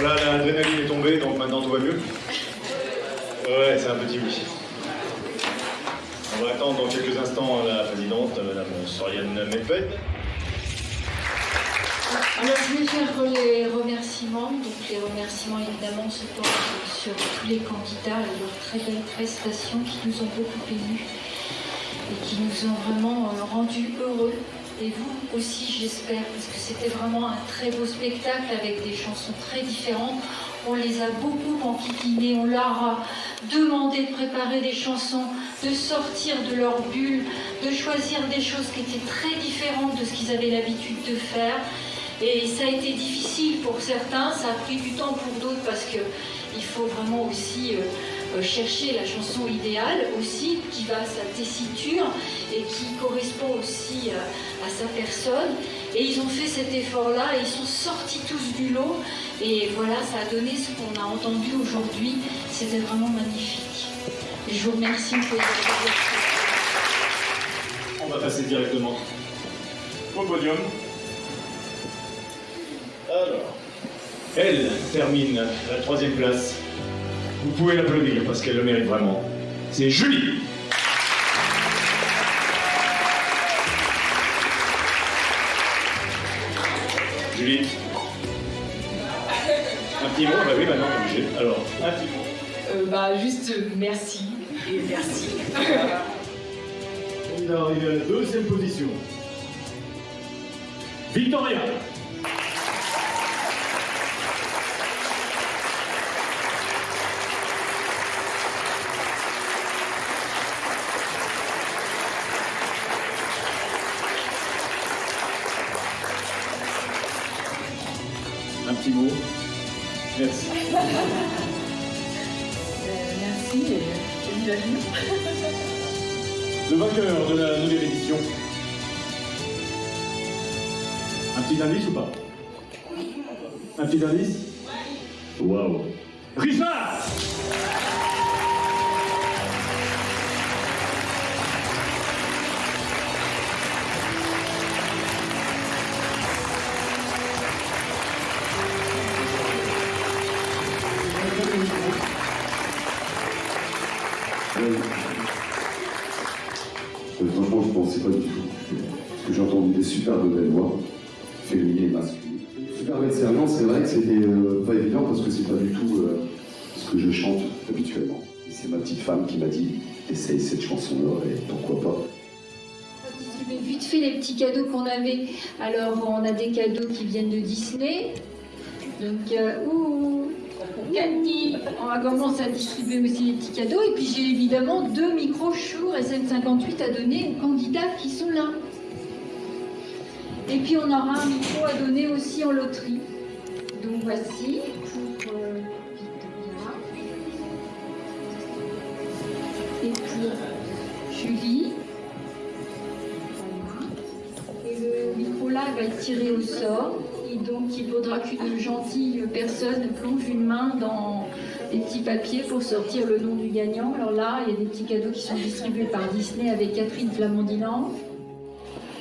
Voilà, l'adrénaline est tombée, donc maintenant tout va mieux. Ouais, c'est un petit oui. On va attendre dans quelques instants la présidente, Madame Soriane Medved. Alors je vais faire les remerciements. Donc les remerciements évidemment se portent sur tous les candidats et leurs très belles prestations qui nous ont beaucoup émus et qui nous ont vraiment euh, rendus heureux. Et vous aussi j'espère, parce que c'était vraiment un très beau spectacle avec des chansons très différentes. On les a beaucoup enquiquinés, on leur a demandé de préparer des chansons, de sortir de leur bulle, de choisir des choses qui étaient très différentes de ce qu'ils avaient l'habitude de faire. Et ça a été difficile pour certains, ça a pris du temps pour d'autres parce qu'il faut vraiment aussi euh, chercher la chanson idéale aussi, qui va à sa tessiture et qui correspond aussi à, à sa personne. Et ils ont fait cet effort-là et ils sont sortis tous du lot. Et voilà, ça a donné ce qu'on a entendu aujourd'hui. C'était vraiment magnifique. Je vous remercie pour On va passer directement au podium. Alors, elle termine la troisième place. Vous pouvez l'applaudir parce qu'elle le mérite vraiment. C'est Julie. Julie. Un petit mot, bah oui, maintenant on est obligé. Alors, un petit mot. Euh, bah, juste euh, merci et merci. On est arrivé à la deuxième position. Victoria. Petit mot. Merci. merci et vive. Le vainqueur de la nouvelle édition. Un petit indice ou pas? Un petit indice? Waouh Richard Pas du tout. Parce que j'ai entendu des super de belles voix, féminines et masculines. Super belle serment, c'est vrai que c'était euh, pas évident parce que c'est pas du tout euh, ce que je chante habituellement. Et c'est ma petite femme qui m'a dit essaye cette chanson-là et pourquoi pas. distribuer vite fait les petits cadeaux qu'on avait. Alors, on a des cadeaux qui viennent de Disney. Donc, euh, ouh, Cathy, on va commencer à distribuer aussi les petits cadeaux. Et puis, j'ai évidemment deux micros Shure SM58 à donner aux candidats qui sont là. Et puis, on aura un micro à donner aussi en loterie. Donc, voici pour euh, Victoria. Et pour Julie. Et le micro-là va être tiré au sort. Et donc, il faudra qu'une gentille personne plonge une main dans des petits papiers pour sortir le nom du gagnant. Alors là, il y a des petits cadeaux qui sont distribués par Disney avec Catherine Flamandinant.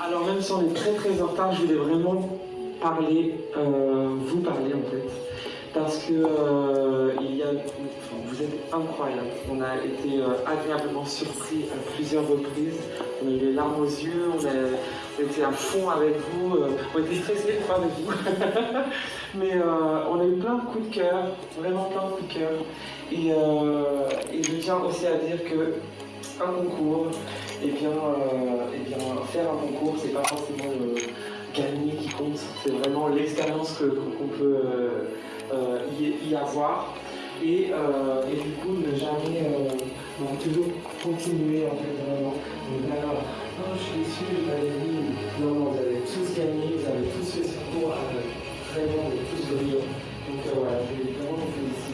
Alors même si on est très très en retard, je voulais vraiment parler, euh, vous parler en fait. Parce que euh, il y a, vous êtes incroyables. On a été euh, agréablement surpris à plusieurs reprises. On a eu les larmes aux yeux, on, a, on était à fond avec vous, euh, on était stressés fois avec vous. Mais euh, on a eu plein de coups de cœur, vraiment plein de coups de cœur. Et, je tiens aussi à dire que un concours, et euh, eh bien faire un concours, c'est pas forcément le gagner qui compte, c'est vraiment l'expérience qu'on peut y, y avoir. Et, euh, et du coup, ne jamais, euh, toujours continuer en fait vraiment. Donc, alors, non, je suis déçu, j'ai pas gagné. Non, non, vous avez tous gagné, vous avez tous fait ce concours avec vraiment des tous brillants. Donc euh, voilà, je vais vraiment vous féliciter